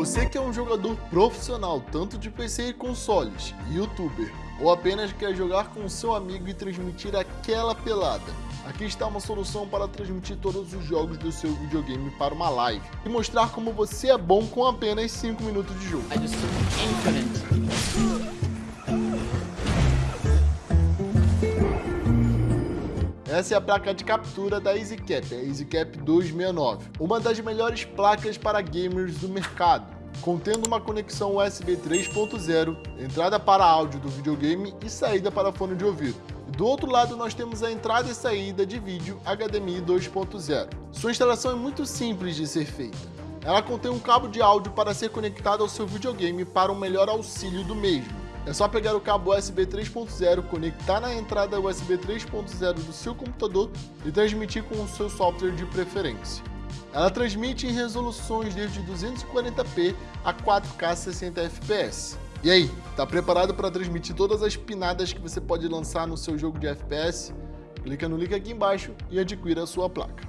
Você que é um jogador profissional, tanto de PC e consoles, youtuber, ou apenas quer jogar com seu amigo e transmitir aquela pelada, aqui está uma solução para transmitir todos os jogos do seu videogame para uma live e mostrar como você é bom com apenas 5 minutos de jogo. Essa é a placa de captura da EasyCap, a EasyCap 269, uma das melhores placas para gamers do mercado, contendo uma conexão USB 3.0, entrada para áudio do videogame e saída para fone de ouvido. Do outro lado nós temos a entrada e saída de vídeo HDMI 2.0. Sua instalação é muito simples de ser feita. Ela contém um cabo de áudio para ser conectado ao seu videogame para um melhor auxílio do mesmo. É só pegar o cabo USB 3.0, conectar na entrada USB 3.0 do seu computador e transmitir com o seu software de preferência. Ela transmite em resoluções desde 240p a 4K 60 fps. E aí, tá preparado para transmitir todas as pinadas que você pode lançar no seu jogo de FPS? Clica no link aqui embaixo e adquira a sua placa.